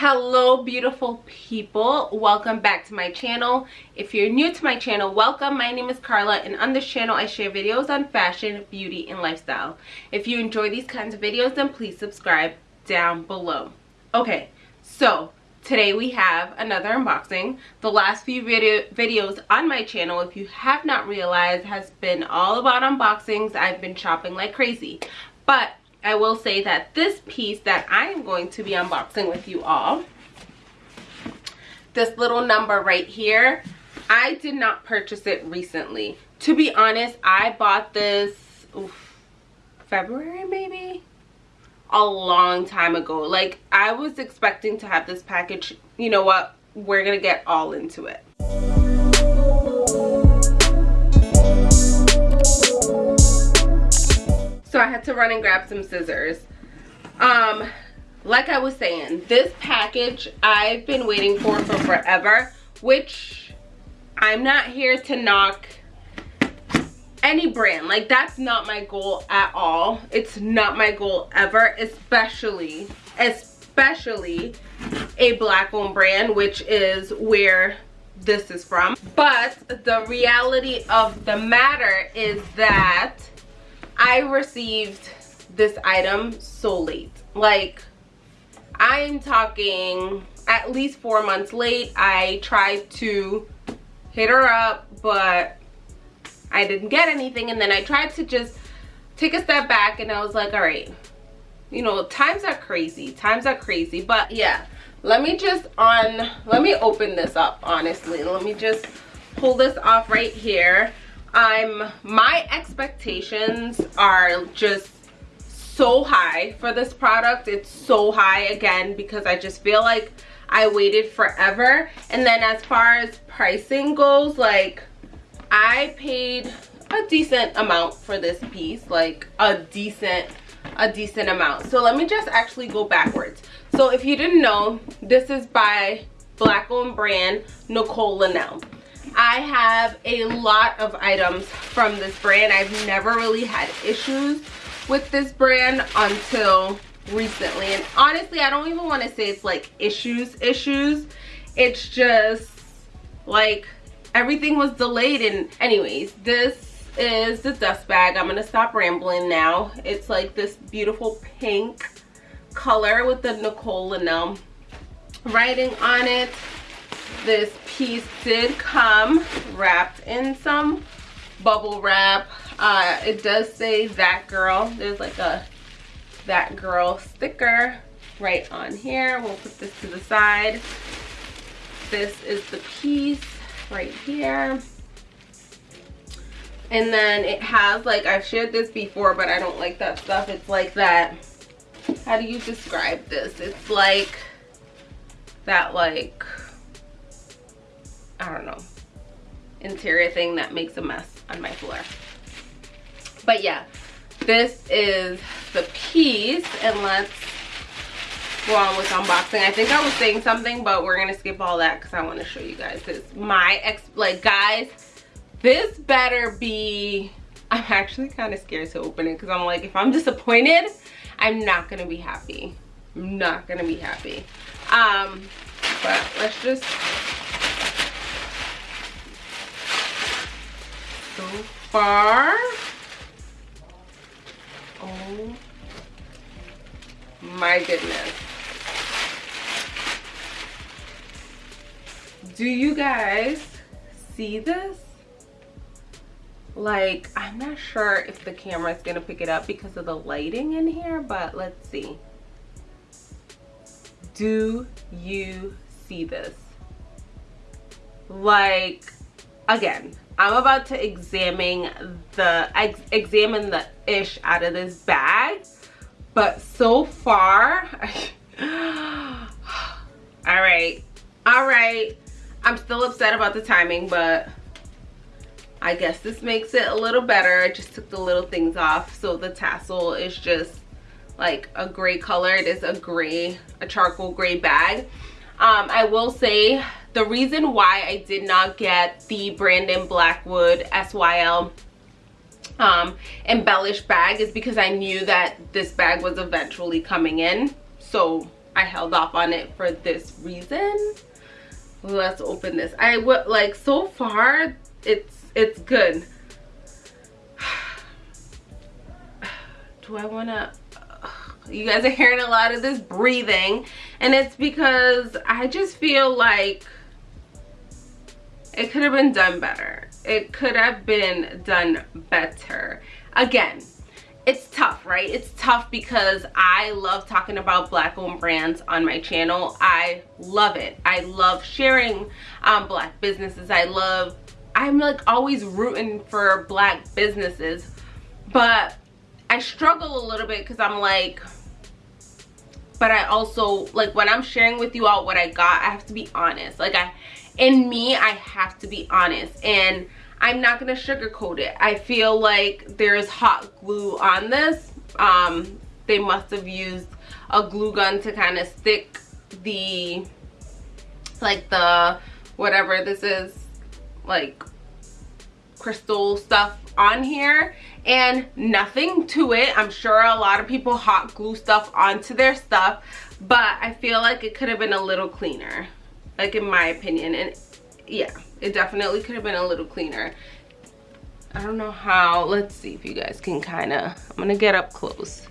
hello beautiful people. Welcome back to my channel. If you're new to my channel welcome. My name is carla and on this channel i share videos on fashion beauty and lifestyle. If you enjoy these kinds of videos then please subscribe down below. Okay so today we have another unboxing. The last few video videos on my channel if you have not realized has been all about unboxings. I've been shopping like crazy. But I will say that this piece that I am going to be unboxing with you all, this little number right here, I did not purchase it recently. To be honest, I bought this oof, February maybe? A long time ago. Like, I was expecting to have this package. You know what? We're going to get all into it. So I had to run and grab some scissors. Um, like I was saying, this package I've been waiting for for forever, which I'm not here to knock any brand. Like that's not my goal at all. It's not my goal ever, especially, especially a black owned brand, which is where this is from. But the reality of the matter is that I received this item so late. Like, I'm talking at least four months late. I tried to hit her up, but I didn't get anything. And then I tried to just take a step back and I was like, all right, you know, times are crazy. Times are crazy. But yeah, let me just on, let me open this up, honestly. Let me just pull this off right here. I'm my expectations are just so high for this product. It's so high again because I just feel like I waited forever. And then as far as pricing goes, like I paid a decent amount for this piece, like a decent a decent amount. So let me just actually go backwards. So if you didn't know, this is by black owned brand Nicole Linnell. I have a lot of items from this brand. I've never really had issues with this brand until recently. And honestly, I don't even want to say it's like issues, issues. It's just like everything was delayed. And anyways, this is the dust bag. I'm going to stop rambling now. It's like this beautiful pink color with the Nicole Linnell writing on it this piece did come wrapped in some bubble wrap. Uh, it does say that girl. There's like a that girl sticker right on here. We'll put this to the side. This is the piece right here. And then it has like I've shared this before but I don't like that stuff. It's like that how do you describe this? It's like that like I don't know, interior thing that makes a mess on my floor. But yeah, this is the piece and let's go on with unboxing. I think I was saying something, but we're gonna skip all that because I want to show you guys this. My ex, like guys, this better be, I'm actually kind of scared to open it because I'm like, if I'm disappointed, I'm not gonna be happy. I'm not gonna be happy. Um, but let's just so far. Oh my goodness. Do you guys see this? Like, I'm not sure if the camera is going to pick it up because of the lighting in here, but let's see. Do you see this? Like, again, I'm about to examine the ex examine the ish out of this bag. But so far, all right, all right. I'm still upset about the timing, but I guess this makes it a little better. I just took the little things off. So the tassel is just like a gray color. It is a gray, a charcoal gray bag. Um, I will say the reason why I did not get the Brandon Blackwood SYL um, embellished bag is because I knew that this bag was eventually coming in. So I held off on it for this reason. Let's open this. I would like so far it's it's good. Do I want to you guys are hearing a lot of this breathing and it's because I just feel like it could have been done better. It could have been done better. Again, it's tough, right? It's tough because I love talking about black owned brands on my channel. I love it. I love sharing um, black businesses. I love, I'm like always rooting for black businesses, but I struggle a little bit because I'm like, but I also, like when I'm sharing with you all what I got, I have to be honest. Like I, in me, I have to be honest. And I'm not gonna sugarcoat it. I feel like there's hot glue on this. Um, they must have used a glue gun to kind of stick the, like the, whatever this is, like crystal stuff on here and nothing to it. I'm sure a lot of people hot glue stuff onto their stuff, but I feel like it could have been a little cleaner, like in my opinion. And yeah, it definitely could have been a little cleaner. I don't know how. Let's see if you guys can kind of, I'm to get up close.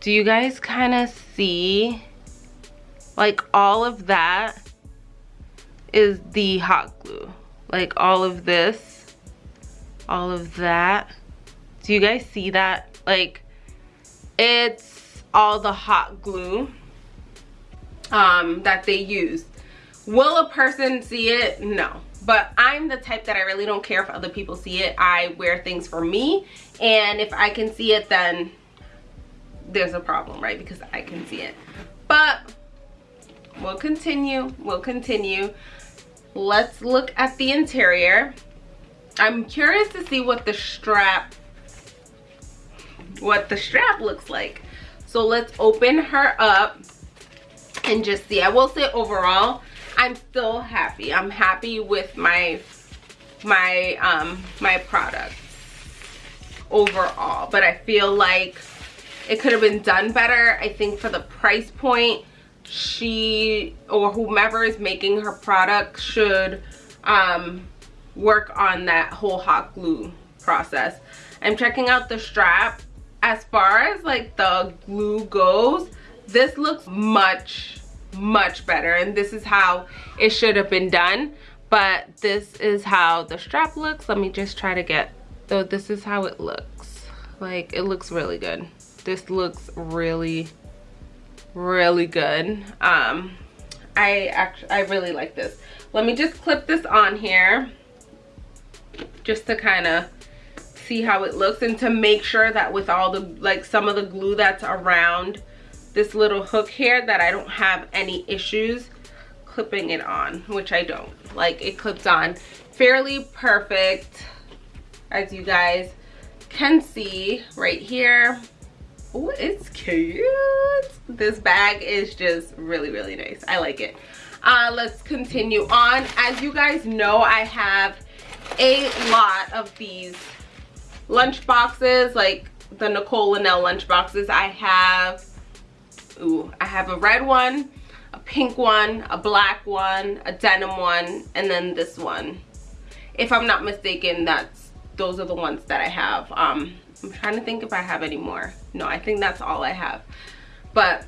Do you guys kind of see like all of that is the hot glue. Like all of this, all of that. Do you guys see that? Like it's all the hot glue um, that they use. Will a person see it? No. But I'm the type that I really don't care if other people see it. I wear things for me. And if I can see it, then there's a problem, right? Because I can see it. But we'll continue. We'll continue. Let's look at the interior. I'm curious to see what the strap what the strap looks like. So let's open her up and just see. I will say overall, I'm still happy. I'm happy with my my um my products overall. But I feel like it could have been done better. I think for the price point, she or whomever is making her product should um work on that whole hot glue process. I'm checking out the strap. As far as like the glue goes, this looks much much better and this is how it should have been done. But this is how the strap looks. Let me just try to get so this is how it looks. Like it looks really good. This looks really really good. Um i actually i really like this. Let me just clip this on here just to kind of see how it looks and to make sure that with all the like some of the glue that's around this little hook here that I don't have any issues clipping it on, which I don't. Like it clips on fairly perfect as you guys can see right here. Oh, it's cute. This bag is just really, really nice. I like it. Uh, let's continue on. As you guys know, I have a lot of these lunch boxes, like the Nicole Linnell lunch boxes. I have Ooh, I have a red one, a pink one, a black one, a denim one, and then this one. If I'm not mistaken, that's those are the ones that I have. Um, I'm trying to think if I have any more. No, I think that's all I have. But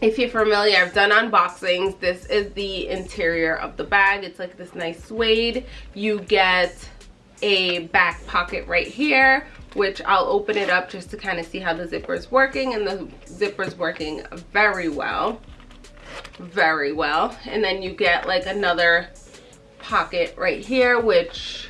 if you're familiar, I've done unboxings. This is the interior of the bag. It's like this nice suede. You get a back pocket right here which I'll open it up just to kind of see how the zipper is working and the zipper is working very well. Very well. And then you get like another pocket right here which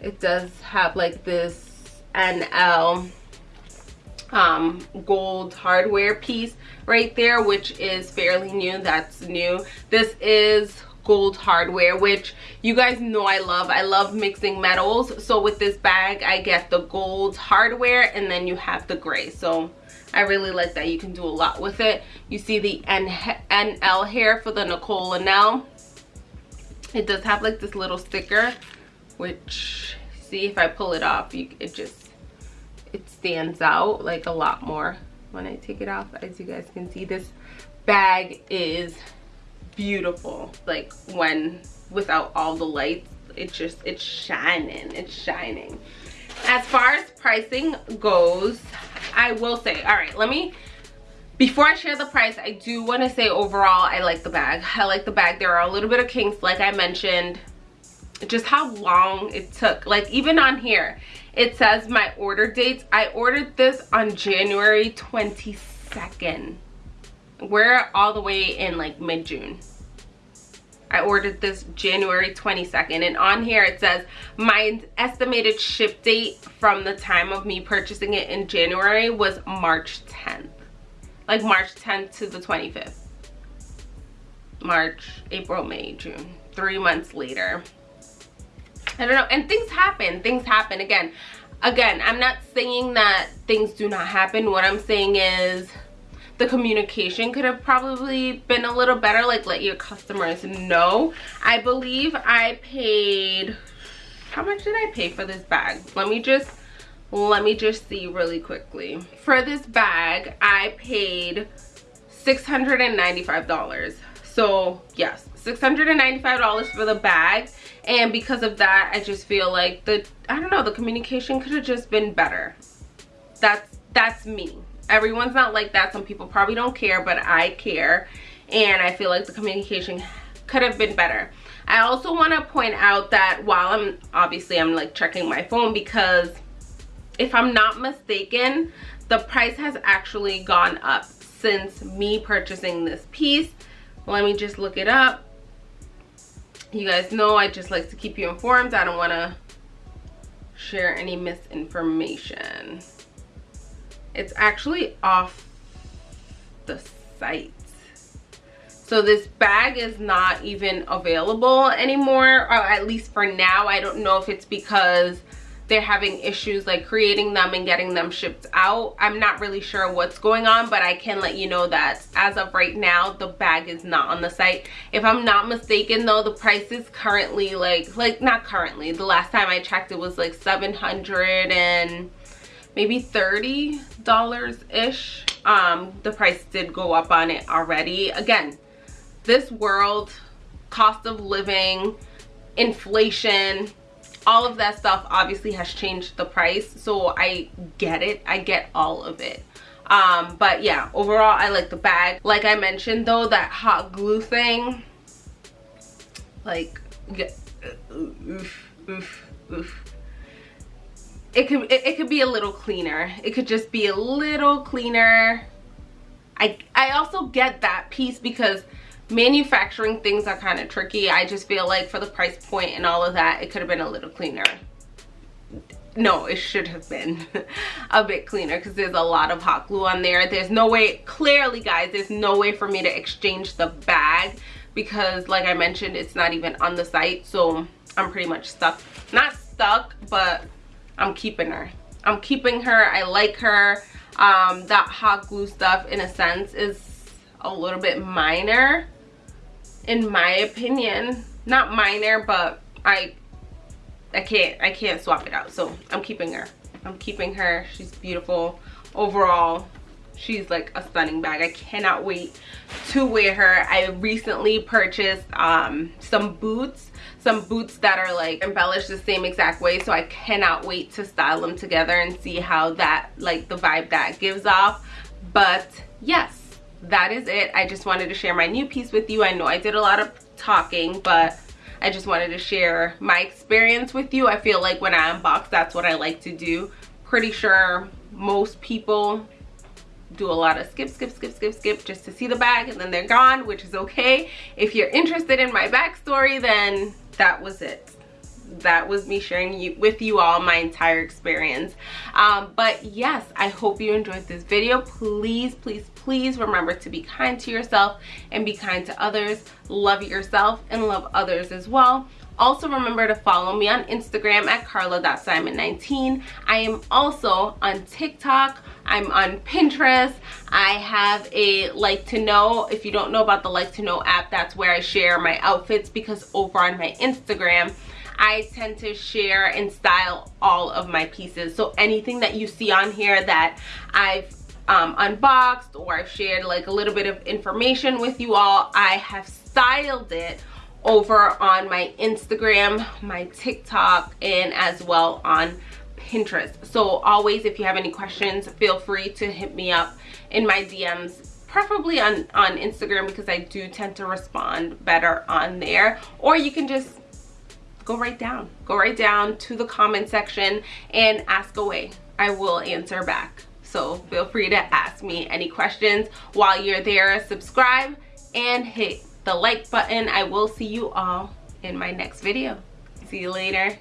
it does have like this NL um, gold hardware piece right there which is fairly new. That's new. This is gold hardware which you guys know I love. I love mixing metals. So with this bag I get the gold hardware and then you have the gray. So I really like that you can do a lot with it. You see the N NL here for the Nicole Linnell. It does have like this little sticker which see if I pull it off you, it just it stands out like a lot more when I take it off. As you guys can see this bag is beautiful. Like when without all the lights it just it's shining it's shining. As far as pricing goes i will say all right let me before i share the price i do want to say overall i like the bag. I like the bag. There are a little bit of kinks like i mentioned just how long it took. Like even on here it says my order dates i ordered this on january 22nd we're all the way in like mid-june I ordered this January 22nd and on here it says my estimated ship date from the time of me purchasing it in January was March 10th. Like March 10th to the 25th. March, April, May, June. Three months later. I don't know. And things happen. Things happen. Again, again, I'm not saying that things do not happen. What I'm saying is the communication could have probably been a little better like let your customers know. I believe i paid how much did i pay for this bag? Let me just let me just see really quickly. For this bag i paid 695 dollars. So yes 695 dollars for the bag. And because of that i just feel like the i don't know the communication could have just been better. That's that's me everyone's not like that. Some people probably don't care but i care. And i feel like the communication could have been better. I also want to point out that while i'm obviously i'm like checking my phone because if i'm not mistaken the price has actually gone up since me purchasing this piece. Let me just look it up. You guys know i just like to keep you informed. I don't want to share any misinformation it's actually off the site. So this bag is not even available anymore or at least for now. I don't know if it's because they're having issues like creating them and getting them shipped out. I'm not really sure what's going on but i can let you know that as of right now the bag is not on the site. If i'm not mistaken though the price is currently like like not currently. The last time i checked it was like 700 and maybe 30 dollars ish um the price did go up on it already. Again this world cost of living inflation all of that stuff obviously has changed the price. So i get it. I get all of it. Um but yeah overall i like the bag. Like i mentioned though that hot glue thing like oof oof oof it could it, it could be a little cleaner. It could just be a little cleaner. I i also get that piece because manufacturing things are kind of tricky. I just feel like for the price point and all of that it could have been a little cleaner. No it should have been a bit cleaner because there's a lot of hot glue on there. There's no way clearly guys there's no way for me to exchange the bag because like i mentioned it's not even on the site so i'm pretty much stuck. Not stuck but I'm keeping her. I'm keeping her. I like her. Um, that hot glue stuff, in a sense, is a little bit minor, in my opinion. Not minor, but I, I can't, I can't swap it out. So I'm keeping her. I'm keeping her. She's beautiful. Overall, she's like a stunning bag. I cannot wait to wear her. I recently purchased um, some boots some boots that are like embellished the same exact way so i cannot wait to style them together and see how that like the vibe that gives off. But yes that is it. I just wanted to share my new piece with you. I know i did a lot of talking but i just wanted to share my experience with you. I feel like when i unbox that's what i like to do. Pretty sure most people do a lot of skip skip skip skip skip just to see the bag and then they're gone which is okay. If you're interested in my backstory then that was it. That was me sharing you, with you all my entire experience. Um, but yes i hope you enjoyed this video. Please please please remember to be kind to yourself and be kind to others. Love yourself and love others as well also remember to follow me on instagram at carla.simon19 i am also on tiktok. I'm on pinterest. I have a like to know. If you don't know about the like to know app that's where i share my outfits because over on my instagram I tend to share and style all of my pieces. So anything that you see on here that I've um, unboxed or I've shared like a little bit of information with you all, I have styled it over on my Instagram, my TikTok, and as well on Pinterest. So always, if you have any questions, feel free to hit me up in my DMs preferably on on instagram because i do tend to respond better on there. Or you can just go right down go right down to the comment section and ask away. I will answer back. So feel free to ask me any questions. While you're there subscribe and hit the like button. I will see you all in my next video. See you later